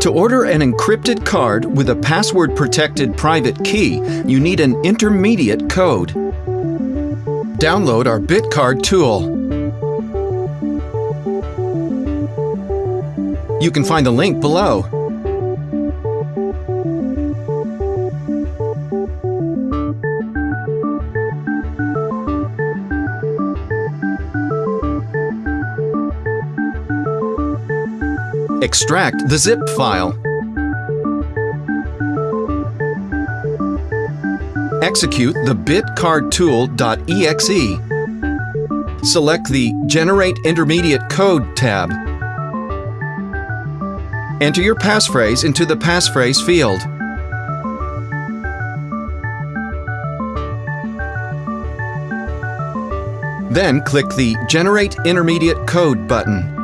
To order an encrypted card with a password-protected private key, you need an intermediate code. Download our BitCard tool. You can find the link below. Extract the zip file. Execute the bitcardtool.exe. Select the Generate Intermediate Code tab. Enter your passphrase into the passphrase field. Then click the Generate Intermediate Code button.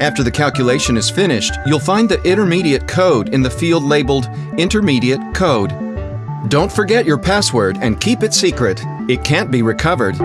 After the calculation is finished, you'll find the intermediate code in the field labeled Intermediate Code. Don't forget your password and keep it secret. It can't be recovered.